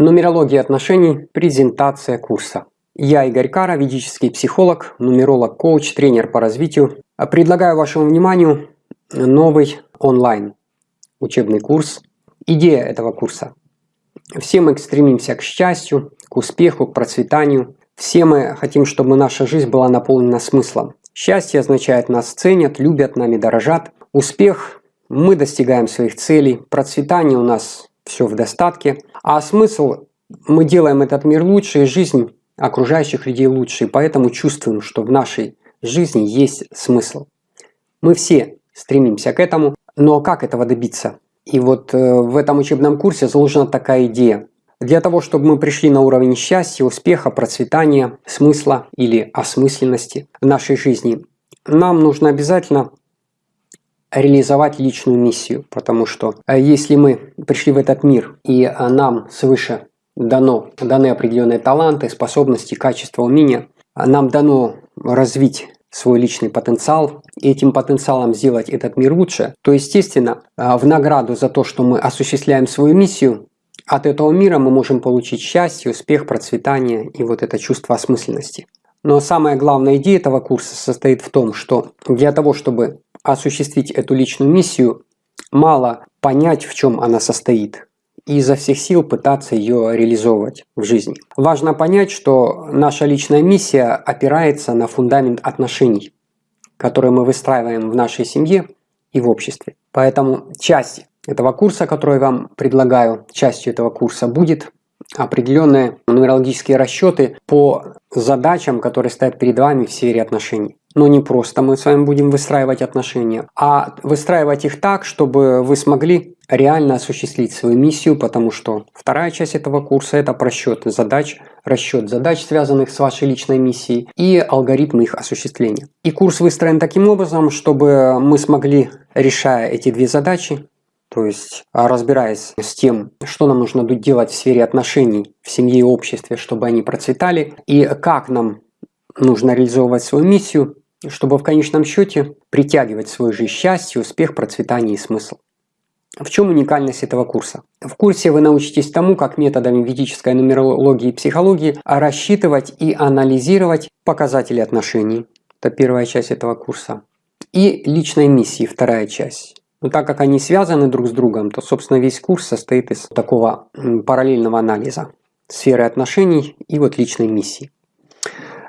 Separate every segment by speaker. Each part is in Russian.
Speaker 1: Нумерология отношений. Презентация курса. Я Игорь Кара, ведический психолог, нумеролог, коуч, тренер по развитию. Предлагаю вашему вниманию новый онлайн учебный курс. Идея этого курса. Все мы стремимся к счастью, к успеху, к процветанию. Все мы хотим, чтобы наша жизнь была наполнена смыслом. Счастье означает нас ценят, любят, нами дорожат. Успех – мы достигаем своих целей. Процветание у нас все в достатке. А смысл – мы делаем этот мир лучше, и жизнь окружающих людей лучше. И поэтому чувствуем, что в нашей жизни есть смысл. Мы все стремимся к этому, но как этого добиться? И вот э, в этом учебном курсе заложена такая идея. Для того, чтобы мы пришли на уровень счастья, успеха, процветания, смысла или осмысленности в нашей жизни, нам нужно обязательно реализовать личную миссию, потому что э, если мы пришли в этот мир и э, нам свыше дано, даны определенные таланты, способности, качества, умения, э, нам дано развить свой личный потенциал и этим потенциалом сделать этот мир лучше, то, естественно, в награду за то, что мы осуществляем свою миссию, от этого мира мы можем получить счастье, успех, процветание и вот это чувство осмысленности. Но самая главная идея этого курса состоит в том, что для того, чтобы осуществить эту личную миссию, мало понять, в чем она состоит, и изо всех сил пытаться ее реализовывать в жизни. Важно понять, что наша личная миссия опирается на фундамент отношений, которые мы выстраиваем в нашей семье и в обществе. Поэтому часть этого курса, который я вам предлагаю, частью этого курса будет определенные нумерологические расчеты по задачам, которые стоят перед вами в сфере отношений. Но не просто мы с вами будем выстраивать отношения, а выстраивать их так, чтобы вы смогли реально осуществить свою миссию, потому что вторая часть этого курса – это просчет задач, расчет задач, связанных с вашей личной миссией, и алгоритмы их осуществления. И курс выстроен таким образом, чтобы мы смогли, решая эти две задачи, то есть а, разбираясь с тем, что нам нужно делать в сфере отношений в семье и обществе, чтобы они процветали, и как нам нужно реализовывать свою миссию, чтобы в конечном счете притягивать свою жизнь счастье, успех, процветание и смысл. В чем уникальность этого курса? В курсе вы научитесь тому, как методами ведической нумерологии и психологии рассчитывать и анализировать показатели отношений. Это первая часть этого курса. И личной миссии, вторая часть. Но так как они связаны друг с другом, то, собственно, весь курс состоит из такого параллельного анализа сферы отношений и вот личной миссии.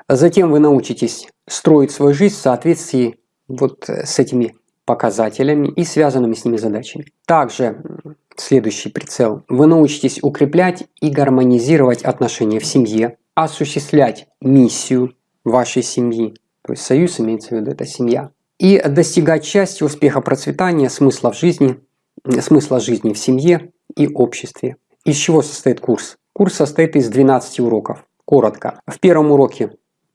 Speaker 1: Затем вы научитесь строить свою жизнь в соответствии вот с этими показателями и связанными с ними задачами. Также следующий прицел. Вы научитесь укреплять и гармонизировать отношения в семье, осуществлять миссию вашей семьи. То есть союз имеется в виду, это семья и достигать счастья, успеха, процветания, смысла в жизни, смысла жизни в семье и обществе. Из чего состоит курс? Курс состоит из 12 уроков. Коротко. В первом уроке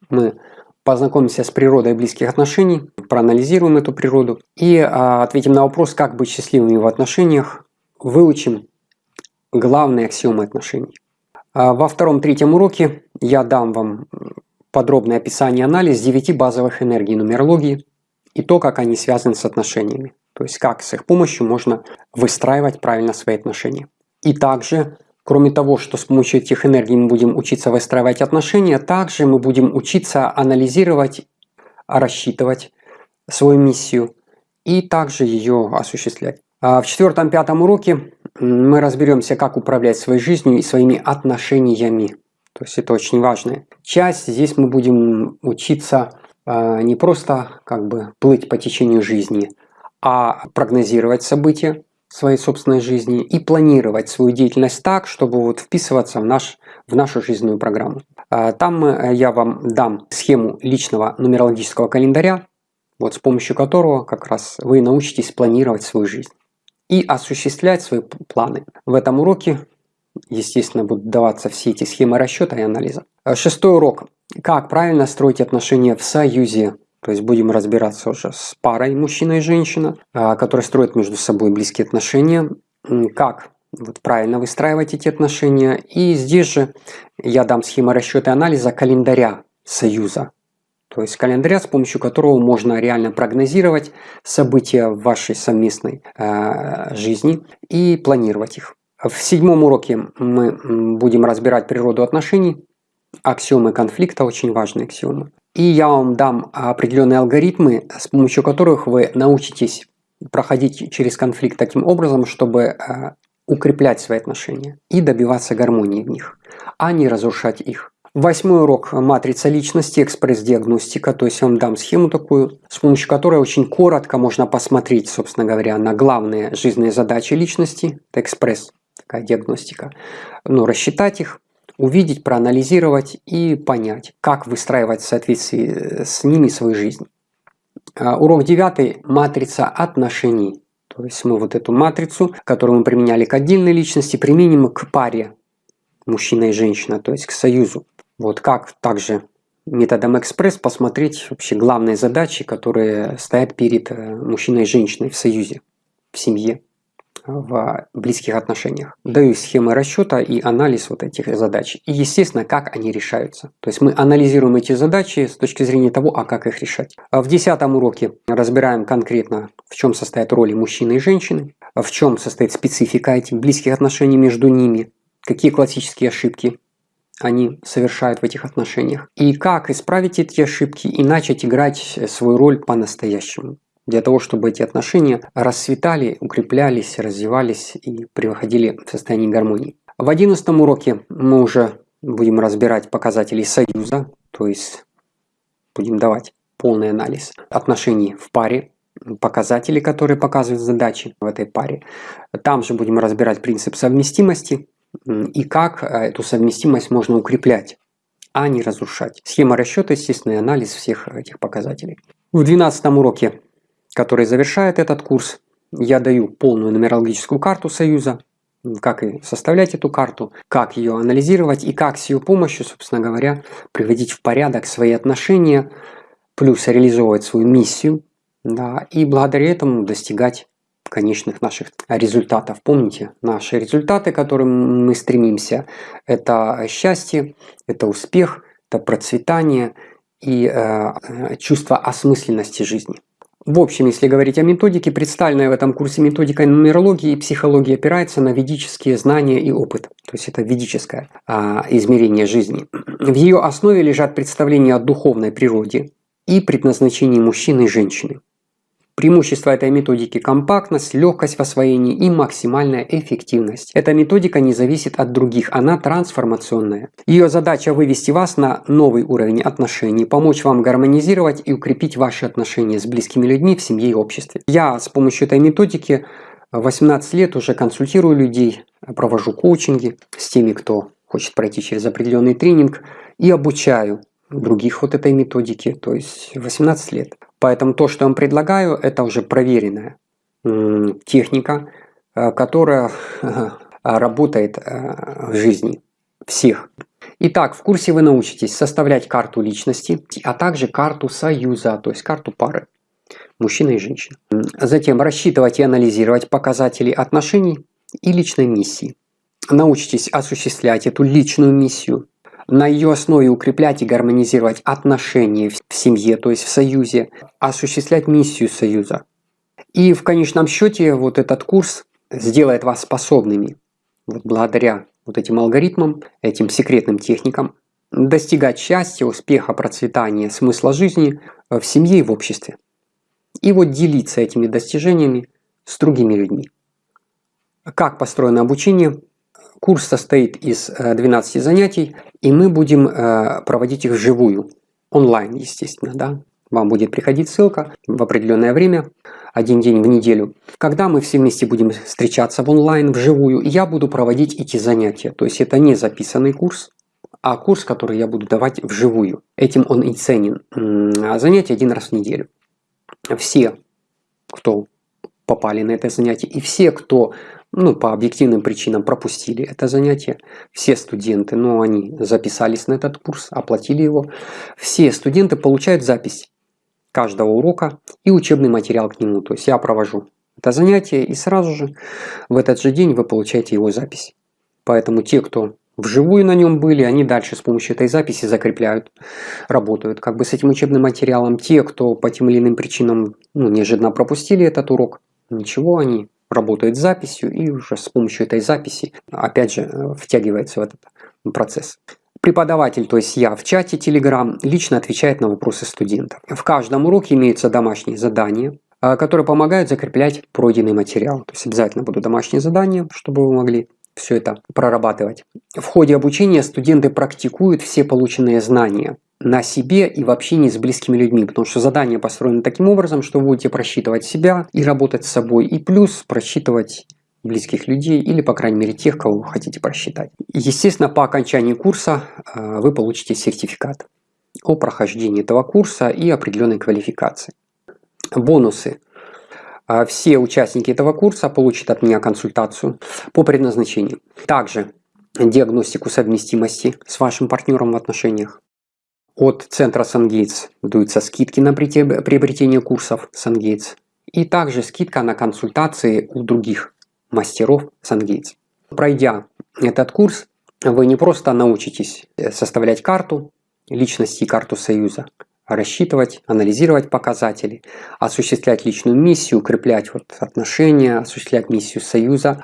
Speaker 1: мы познакомимся с природой близких отношений, проанализируем эту природу и а, ответим на вопрос, как быть счастливыми в отношениях, выучим главные аксиомы отношений. А во втором-третьем уроке я дам вам подробное описание и анализ 9 базовых энергий нумерологии, и то, как они связаны с отношениями. То есть как с их помощью можно выстраивать правильно свои отношения. И также, кроме того, что с помощью этих энергий мы будем учиться выстраивать отношения, также мы будем учиться анализировать, рассчитывать свою миссию и также ее осуществлять. А в четвертом-пятом уроке мы разберемся, как управлять своей жизнью и своими отношениями. То есть это очень важная часть. Здесь мы будем учиться не просто как бы плыть по течению жизни, а прогнозировать события своей собственной жизни и планировать свою деятельность так, чтобы вот вписываться в, наш, в нашу жизненную программу. А, там э, я вам дам схему личного нумерологического календаря, вот с помощью которого как раз вы научитесь планировать свою жизнь и осуществлять свои планы. В этом уроке, естественно, будут даваться все эти схемы расчета и анализа. А, шестой урок как правильно строить отношения в союзе. То есть будем разбираться уже с парой мужчина и женщина, а, которые строят между собой близкие отношения. Как вот правильно выстраивать эти отношения. И здесь же я дам схему расчета и анализа календаря союза. То есть календаря, с помощью которого можно реально прогнозировать события в вашей совместной э, жизни и планировать их. В седьмом уроке мы будем разбирать природу отношений, аксиомы конфликта, очень важные аксиомы. И я вам дам определенные алгоритмы, с помощью которых вы научитесь проходить через конфликт таким образом, чтобы э, укреплять свои отношения и добиваться гармонии в них, а не разрушать их. Восьмой урок – матрица личности, экспресс-диагностика. То есть я вам дам схему такую, с помощью которой очень коротко можно посмотреть, собственно говоря, на главные жизненные задачи личности. Это экспресс, такая диагностика. Ну, рассчитать их, увидеть, проанализировать и понять, как выстраивать в соответствии с ними свою жизнь. А, урок девятый – матрица отношений. То есть мы вот эту матрицу, которую мы применяли к отдельной личности, применим к паре мужчина и женщина, то есть к союзу. Вот как также методом экспресс посмотреть вообще главные задачи, которые стоят перед э, мужчиной и женщиной в союзе, в семье, в близких отношениях. Даю схемы расчета и анализ вот этих задач. И, естественно, как они решаются. То есть мы анализируем эти задачи с точки зрения того, а как их решать. А в десятом уроке разбираем конкретно, в чем состоят роли мужчины и женщины, в чем состоит специфика этих близких отношений между ними, какие классические ошибки они совершают в этих отношениях. И как исправить эти ошибки и начать играть свою роль по-настоящему. Для того, чтобы эти отношения расцветали, укреплялись, развивались и приходили в состояние гармонии. В одиннадцатом уроке мы уже будем разбирать показатели союза, то есть будем давать полный анализ отношений в паре, показатели, которые показывают задачи в этой паре. Там же будем разбирать принцип совместимости, и как э, эту совместимость можно укреплять, а не разрушать. Схема расчета, естественный анализ всех этих показателей. В 12 уроке, который завершает этот курс, я даю полную нумерологическую карту Союза, как и составлять эту карту, как ее анализировать и как с ее помощью, собственно говоря, приводить в порядок свои отношения, плюс реализовывать свою миссию, да, и благодаря этому достигать конечных наших результатов. Помните, наши результаты, к которым мы стремимся, это счастье, это успех, это процветание и э, чувство осмысленности жизни. В общем, если говорить о методике, представленная в этом курсе методика нумерологии и психологии опирается на ведические знания и опыт. То есть это ведическое а, измерение жизни. В ее основе лежат представления о духовной природе и предназначении мужчины и женщины. Преимущество этой методики – компактность, легкость в освоении и максимальная эффективность. Эта методика не зависит от других, она трансформационная. Ее задача – вывести вас на новый уровень отношений, помочь вам гармонизировать и укрепить ваши отношения с близкими людьми в семье и обществе. Я с помощью этой методики 18 лет уже консультирую людей, провожу коучинги с теми, кто хочет пройти через определенный тренинг и обучаю других вот этой методики, то есть 18 лет. Поэтому то, что я вам предлагаю, это уже проверенная техника, э, которая работает э, в жизни всех. Итак, в курсе вы научитесь составлять карту личности, а также карту союза, то есть карту пары мужчина и женщина. Затем рассчитывать и анализировать показатели отношений и личной миссии. Научитесь осуществлять эту личную миссию на ее основе укреплять и гармонизировать отношения в семье, то есть в союзе, осуществлять миссию союза. И в конечном счете вот этот курс сделает вас способными, вот благодаря вот этим алгоритмам, этим секретным техникам, достигать счастья, успеха, процветания, смысла жизни в семье и в обществе. И вот делиться этими достижениями с другими людьми. Как построено обучение? Курс состоит из 12 э, занятий, и мы будем э, проводить их вживую, онлайн, естественно, да. Вам будет приходить ссылка в определенное время, один день в неделю, когда мы все вместе будем встречаться в онлайн, вживую, я буду проводить эти занятия. То есть это не записанный курс, а курс, который я буду давать вживую. Этим он и ценен. А занятие один раз в неделю. Все, кто попали на это занятие, и все, кто ну, по объективным причинам пропустили это занятие. Все студенты, ну, они записались на этот курс, оплатили его. Все студенты получают запись каждого урока и учебный материал к нему. То есть я провожу это занятие, и сразу же в этот же день вы получаете его запись. Поэтому те, кто вживую на нем были, они дальше с помощью этой записи закрепляют, работают как бы с этим учебным материалом. Те, кто по тем или иным причинам ну, неожиданно пропустили этот урок, ничего, они работает с записью и уже с помощью этой записи, опять же, э, втягивается в этот процесс. Преподаватель, то есть я в чате Telegram, лично отвечает на вопросы студентов. В каждом уроке имеются домашние задания, э, которые помогают закреплять пройденный материал. То есть обязательно будут домашние задания, чтобы вы могли все это прорабатывать. В ходе обучения студенты практикуют все полученные знания на себе и в общении с близкими людьми, потому что задание построено таким образом, что вы будете просчитывать себя и работать с собой, и плюс просчитывать близких людей или, по крайней мере, тех, кого вы хотите просчитать. Естественно, по окончании курса э, вы получите сертификат о прохождении этого курса и определенной квалификации. Бонусы. Э, все участники этого курса получат от меня консультацию по предназначению. Также диагностику совместимости с вашим партнером в отношениях. От центра SunGates даются скидки на приобретение курсов SunGates. И также скидка на консультации у других мастеров SunGates. Пройдя этот курс, вы не просто научитесь э, составлять карту личности и карту союза, рассчитывать, анализировать показатели, осуществлять личную миссию, укреплять вот отношения, осуществлять миссию союза.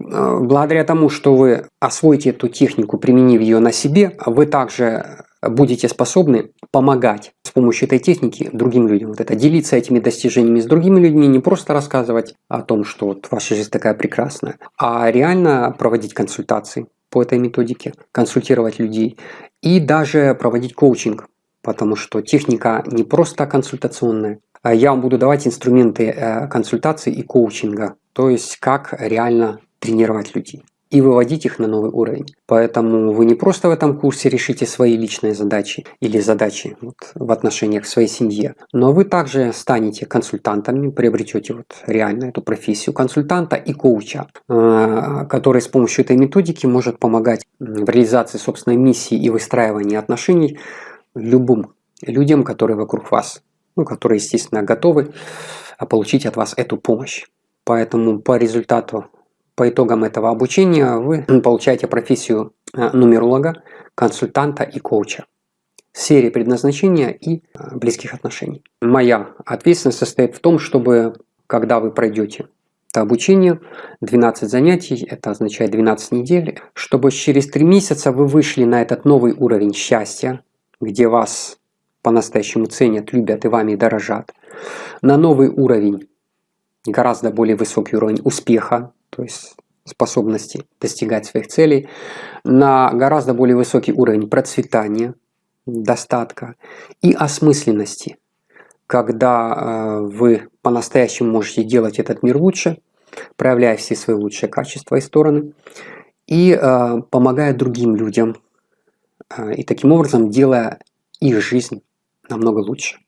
Speaker 1: Э, благодаря тому, что вы освоите эту технику, применив ее на себе, вы также будете способны помогать с помощью этой техники другим людям. Вот это делиться этими достижениями с другими людьми, не просто рассказывать о том, что вот ваша жизнь такая прекрасная, а реально проводить консультации по этой методике, консультировать людей и даже проводить коучинг, потому что техника не просто консультационная, а я вам буду давать инструменты э, консультации и коучинга, то есть как реально тренировать людей и выводить их на новый уровень. Поэтому вы не просто в этом курсе решите свои личные задачи или задачи вот, в отношениях к своей семье, но вы также станете консультантами, приобретете вот реально эту профессию консультанта и коуча, э, который с помощью этой методики может помогать в реализации собственной миссии и выстраивании отношений любым людям, которые вокруг вас, ну, которые, естественно, готовы получить от вас эту помощь. Поэтому по результату по итогам этого обучения вы получаете профессию э, нумеролога, консультанта и коуча в сфере предназначения и э, близких отношений. Моя ответственность состоит в том, чтобы, когда вы пройдете это обучение, 12 занятий, это означает 12 недель, чтобы через 3 месяца вы вышли на этот новый уровень счастья, где вас по-настоящему ценят, любят и вами дорожат, на новый уровень, гораздо более высокий уровень успеха, то есть способности достигать своих целей, на гораздо более высокий уровень процветания, достатка и осмысленности, когда э, вы по-настоящему можете делать этот мир лучше, проявляя все свои лучшие качества и стороны, и э, помогая другим людям, э, и таким образом делая их жизнь намного лучше.